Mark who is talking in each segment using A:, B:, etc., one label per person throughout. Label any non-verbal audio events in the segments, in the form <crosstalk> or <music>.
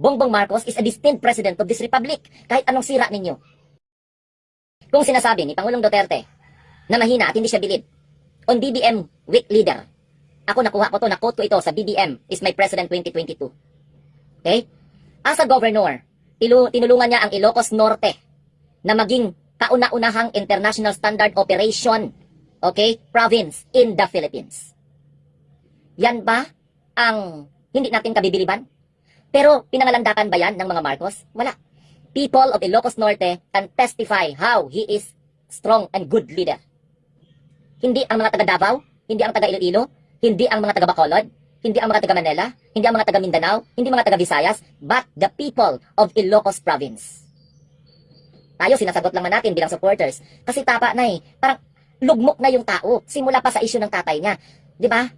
A: Bongbong Marcos is a distinct president of this republic. Kahit anong sira ninyo. Kung sinasabi ni Pangulong Duterte na mahina at hindi siya bilib on BBM weak leader, ako nakuha ko to, na-quote ko ito sa BBM is my president 2022. Okay? As a governor, tinulungan niya ang Ilocos Norte na maging kauna-unahang international standard operation, okay, province in the Philippines. Yan ba ang hindi natin kabibiliban? Pero pinangalandakan ba yan ng mga Marcos? Wala. People of Ilocos Norte can testify how he is strong and good leader. Hindi ang mga taga Davao, hindi ang taga Iloilo, hindi ang mga taga Bacolod, hindi ang mga taga Manila, hindi ang mga taga Mindanao, hindi mga taga Visayas, but the people of Ilocos Province. Tayo, sinasagot lang natin bilang supporters. Kasi tapa na eh. Parang lugmok na yung tao. Simula pa sa issue ng tatay niya. Di ba?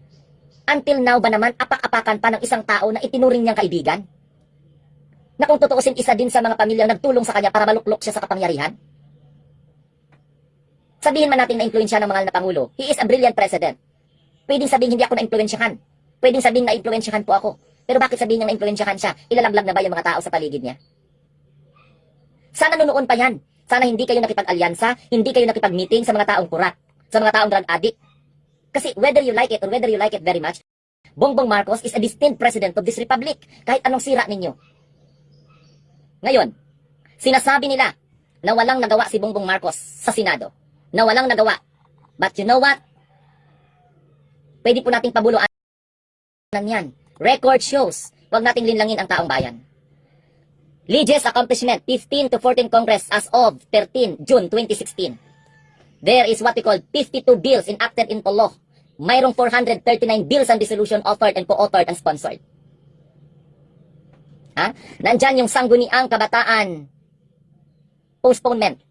A: Until now ba naman, apak-apakan pa ng isang tao na itinuring niyang kaibigan? Na kung tutuusin isa din sa mga pamilyang nagtulong sa kanya para maluklok siya sa kapangyarihan? Sabihin man natin na influensya ng mahal na Pangulo, he is a brilliant president. Pwedeng sabihin hindi ako na-influensyahan. Pwedeng sabihin na influensyahan po ako. Pero bakit sabihin niyang na-influensyahan siya? Ilalaglag na ba yung mga tao sa paligid niya? Sana noon pa yan. Sana hindi kayo nakipag-alyansa, hindi kayo nakipag-meeting sa mga taong kurat, sa mga taong drug addict. Kasi whether you like it or whether you like it very much, Bongbong Marcos is a distinct president of this republic. Kahit anong sira ninyo. Ngayon, sinasabi nila na walang nagawa si Bongbong Marcos sa Senado. Na walang nagawa. But you know what? Pwede po nating pabuluan yan. Record shows. Huwag nating linlangin ang taong bayan. Liges accomplishment, 15 to 14 Congress as of 13 June 2016. There is what we call 52 bills enacted into law. Mayroong 439 bills and resolution offered and co-authored and sponsored. Ha? Nandyan yung sangguniang kabataan postponement,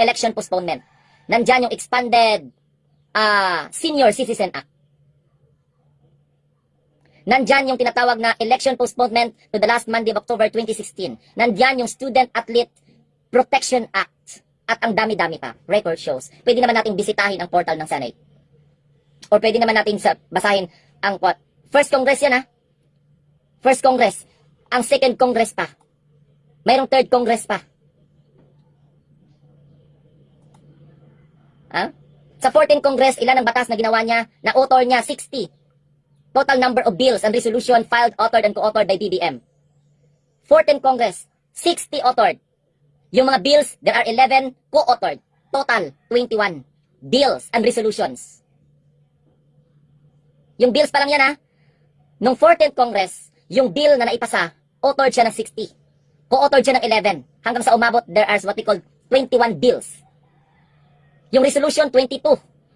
A: election postponement. Nandyan yung expanded ah, Senior Citizen Act. Nandyan yung tinatawag na election postponement to the last Monday of October 2016. Nandyan yung Student Athlete Protection Act. At ang dami-dami pa. Record shows. Pwede naman nating bisitahin ang portal ng Senate. Or pwede naman natin sa, basahin ang what? First Congress yan ha. First Congress. Ang second Congress pa. Mayroong third Congress pa. Ha? Sa 14 Congress, ilan ang batas na ginawa niya? Na author niya, 60. Total number of bills and resolution filed, authored, and co-authored by BBM. 14 Congress, 60 authored. Yung mga bills, there are 11 co-authored. Total, 21 bills and resolutions. Yung bills pa lang yan ha. Nung 14th Congress, yung bill na naipasa, authored siya ng 60. Co-authored siya ng 11. Hanggang sa umabot, there are what we call 21 bills. Yung resolution 22,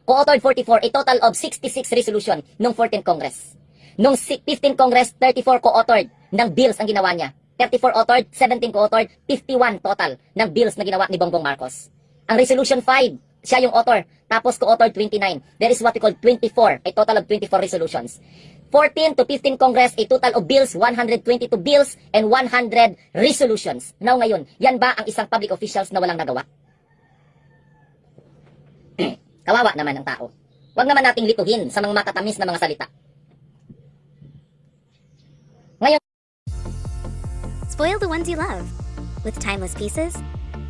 A: co-authored 44, a total of 66 resolution nung 14th Congress. Nung si- 15th Congress, 34 co-authored ng bills ang ginawa niya. 34 authored, 17 co-authored, 51 total ng bills na ginawa ni Bongbong Marcos. Ang resolution 5, siya yung author, tapos co-authored 29. There is what we call 24, a total of 24 resolutions. 14 to 15 Congress, a total of bills, 122 bills, and 100 resolutions. Now ngayon, yan ba ang isang public officials na walang nagawa? <clears throat> Kawawa naman ang tao. Huwag naman nating lituhin sa mga matatamis na mga salita.
B: Spoil the ones you love with timeless pieces,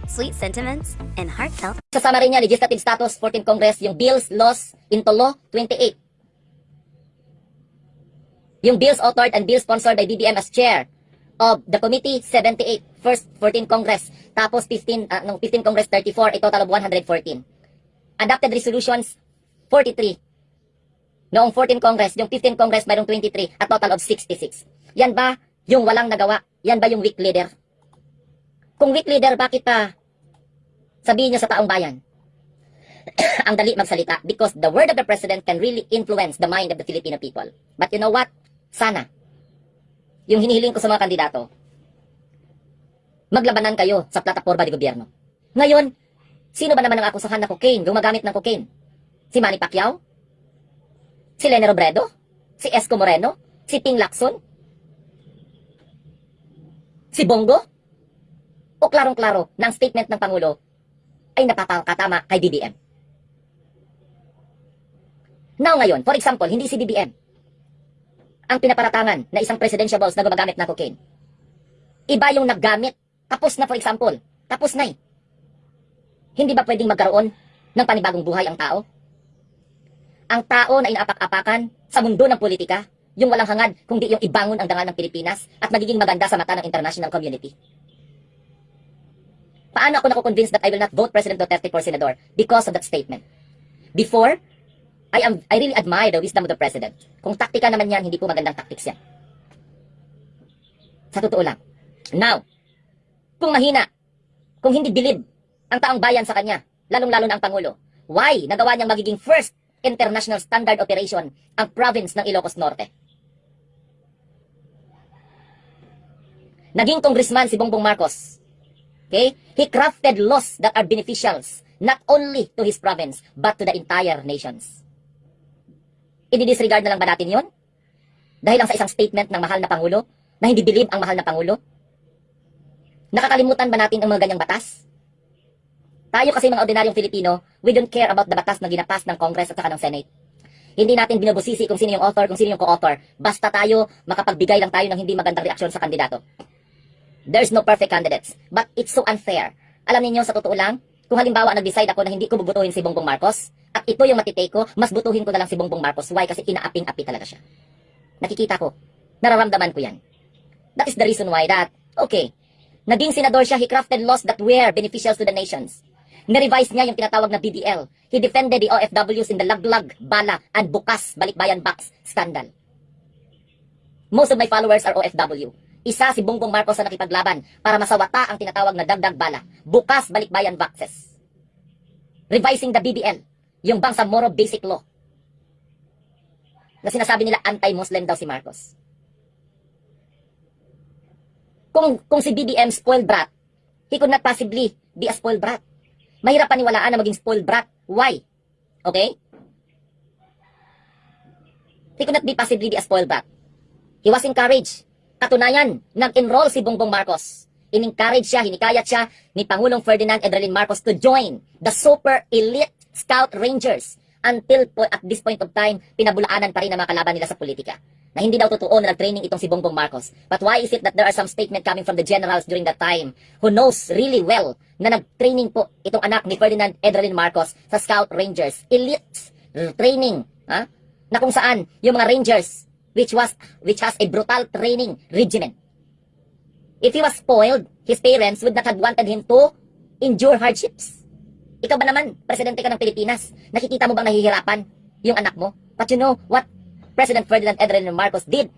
B: sweet sentiments, and heartfelt
A: Kasama rin niya legislative status 14 Congress yung bills, laws into law 28. Yung bills authored and bills sponsored by BBM as chair of the committee 78 first 14 Congress tapos 15 ah, nung 15 Congress 34 a total of 114. Adopted resolutions 43. Noong 14 Congress, yung 15 Congress mayroong 23 at total of 66. Yan ba yung walang nagawa? Yan ba yung weak leader? Kung weak leader, bakit pa sabihin niyo sa taong bayan? <coughs> ang dali magsalita because the word of the president can really influence the mind of the Filipino people. But you know what? Sana. Yung hinihiling ko sa mga kandidato, maglabanan kayo sa plataforma ng gobyerno. Ngayon, sino ba naman ang akusahan na cocaine, gumagamit ng cocaine? Si Manny Pacquiao? Si Lene Robredo? Si Esco Moreno? Si Ting Lacson? Si Bongo? O klarong-klaro na statement ng Pangulo ay napapakatama kay BBM? Now ngayon, for example, hindi si BBM ang pinaparatangan na isang presidential boss na gumagamit ng cocaine. Iba yung naggamit. Tapos na for example. Tapos na eh. Hindi ba pwedeng magkaroon ng panibagong buhay ang tao? Ang tao na inaapak-apakan sa mundo ng politika, yung walang hangad, kundi yung ibangon ang dangal ng Pilipinas at magiging maganda sa mata ng international community. Paano ako nakukonvince that I will not vote President Duterte for Senador? Because of that statement. Before, I am I really admire the wisdom of the President. Kung taktika naman yan, hindi po magandang tactics yan. Sa totoo lang. Now, kung mahina, kung hindi bilib ang taong bayan sa kanya, lalong-lalo na ang Pangulo, why nagawa niyang magiging first international standard operation ang province ng Ilocos Norte? Naging congressman si Bongbong Marcos. Okay? He crafted laws that are beneficials not only to his province but to the entire nations. I-disregard na lang ba natin yon? Dahil lang sa isang statement ng mahal na Pangulo na hindi believe ang mahal na Pangulo? Nakakalimutan ba natin ang mga ganyang batas? Tayo kasi mga ordinaryong Filipino, we don't care about the batas na ginapas ng Congress at saka ng Senate. Hindi natin binubusisi kung sino yung author, kung sino yung co-author. Basta tayo, makapagbigay lang tayo ng hindi magandang reaksyon sa kandidato. There's no perfect candidates. But it's so unfair. Alam niyo sa totoo lang, kung halimbawa nag-decide ako na hindi ko bubutuhin si Bongbong Marcos, at ito yung matitake ko, mas butuhin ko na lang si Bongbong Marcos. Why? Kasi inaaping-api talaga siya. Nakikita ko. Nararamdaman ko yan. That is the reason why that, okay, naging senador siya, he crafted laws that were beneficial to the nations. Na-revise niya yung tinatawag na BBL. He defended the OFWs in the laglag, bala, and bukas, balikbayan box scandal. Most of my followers are OFW. Isa si Bongbong Marcos na nakipaglaban para masawata ang tinatawag na dagdag bala, bukas, balikbayan boxes. Revising the BBL, yung Bangsamoro Basic Law. Na sinasabi nila anti-Muslim daw si Marcos. Kung, kung si BBM spoiled brat, he could not possibly be a spoiled brat. Mahirap paniwalaan na maging spoiled brat. Why? Okay? He could not be possibly be a spoiled brat. He was encouraged. Katunayan, nag-enroll si Bongbong Marcos. In-encourage siya, hinikayat siya ni Pangulong Ferdinand Edralin Marcos to join the super elite Scout Rangers until po, at this point of time, pinabulaanan pa rin ang mga kalaban nila sa politika. Na hindi daw totoo na nag-training itong si Bongbong Marcos. But why is it that there are some statement coming from the generals during that time who knows really well na nag-training po itong anak ni Ferdinand Edralin Marcos sa Scout Rangers. Elite training, ha? Na kung saan yung mga Rangers which was which has a brutal training regimen. If he was spoiled, his parents would not have wanted him to endure hardships. Ikaw ba naman, presidente ka ng Pilipinas, nakikita mo bang nahihirapan yung anak mo? But you know what President Ferdinand Edralin Marcos did?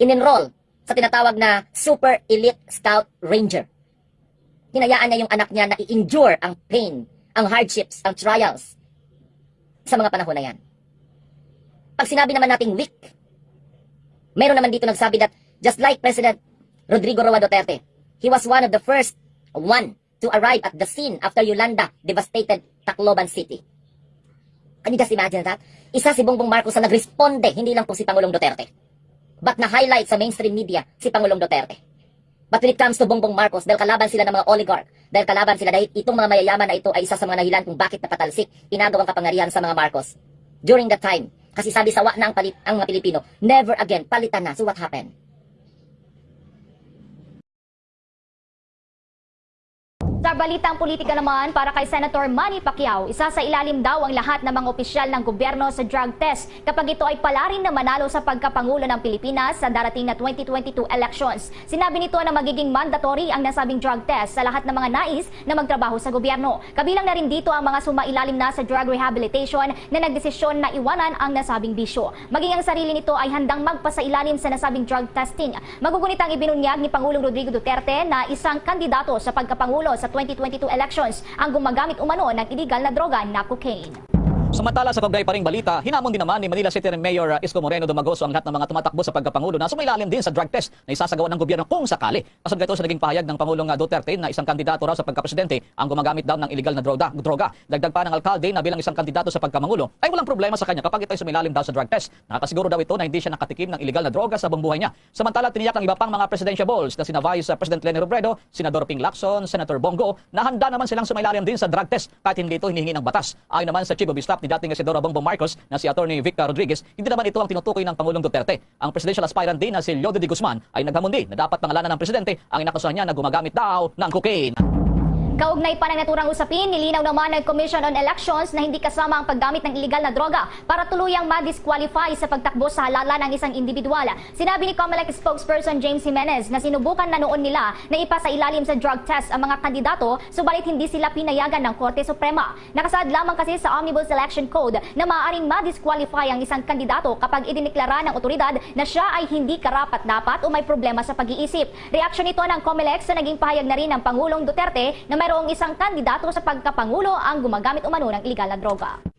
A: In-enroll sa tinatawag na Super Elite Scout Ranger. Hinayaan niya yung anak niya na i-endure ang pain, ang hardships, ang trials sa mga panahon na yan. Pag sinabi naman nating weak, meron naman dito nagsabi that just like President Rodrigo Roa Duterte, he was one of the first one to arrive at the scene after Yolanda devastated Tacloban City. Can you just imagine that? Isa si Bongbong Marcos na nagresponde, hindi lang po si Pangulong Duterte. But na-highlight sa mainstream media si Pangulong Duterte. But when it comes to Bongbong Marcos, dahil kalaban sila ng mga oligarch, dahil kalaban sila dahil itong mga mayayaman na ito ay isa sa mga nahilan kung bakit napatalsik, inagaw ang kapangyarihan sa mga Marcos. During that time, kasi sabi sawa na ang, palit, ang mga Pilipino, never again, palitan na. So what happened?
C: Balitang politika naman, para kay Senator Manny Pacquiao, isa sa ilalim daw ang lahat ng mga opisyal ng gobyerno sa drug test kapag ito ay pala rin na manalo sa pagkapangulo ng Pilipinas sa darating na 2022 elections. Sinabi nito na magiging mandatory ang nasabing drug test sa lahat ng mga nais na magtrabaho sa gobyerno. Kabilang na rin dito ang mga sumailalim na sa drug rehabilitation na nagdesisyon na iwanan ang nasabing bisyo. Maging ang sarili nito ay handang magpasailalim sa nasabing drug testing. Magugunit ang ibinunyag ni Pangulong Rodrigo Duterte na isang kandidato sa pagkapangulo sa 2022 elections ang gumagamit umano ng illegal na droga na cocaine.
D: Samantala sa kaugnay pa ring balita, hinamon din naman ni Manila City Mayor uh, Isko Moreno Dumagoso ang lahat ng mga tumatakbo sa pagkapangulo na sumailalim din sa drug test na isasagawa ng gobyerno kung sakali. Kasabay ito sa naging pahayag ng Pangulong uh, Duterte na isang kandidato raw sa pagkapresidente ang gumagamit daw ng illegal na droga. droga. Dagdag pa ng alkalde na bilang isang kandidato sa pagkapangulo ay walang problema sa kanya kapag ito ay sumailalim daw sa drug test. Nakasiguro daw ito na hindi siya nakatikim ng illegal na droga sa buong buhay niya. Samantala tiniyak ng iba pang mga presidentiables na sina Vice uh, President Lenny Robredo, Senador Ping Lacson, Senator Bongo na handa naman silang sumailalim din sa drug test kahit hindi ito hinihingi ng batas. Ayon naman sa Chief of Staff ni dating Senadora Bongbong Marcos na si Attorney Victor Rodriguez, hindi naman ito ang tinutukoy ng Pangulong Duterte. Ang presidential aspirant din na si Leodo de Guzman ay naghamon din na dapat pangalanan ng presidente ang inakusahan niya na gumagamit daw ng cocaine.
C: Kaugnay pa ng naturang usapin, nilinaw naman ng Commission on Elections na hindi kasama ang paggamit ng illegal na droga para tuluyang ma-disqualify sa pagtakbo sa halalan ng isang individual. Sinabi ni COMELEC spokesperson James Jimenez na sinubukan na noon nila na ipasa ilalim sa drug test ang mga kandidato subalit hindi sila pinayagan ng Korte Suprema. Nakasaad lamang kasi sa Omnibus Election Code na maaaring ma-disqualify ang isang kandidato kapag idiniklara ng otoridad na siya ay hindi karapat-dapat o may problema sa pag-iisip. Reaksyon ito ng COMELEC sa naging pahayag na rin ng Pangulong Duterte na mayroong isang kandidato sa pagkapangulo ang gumagamit umano ng illegal na droga.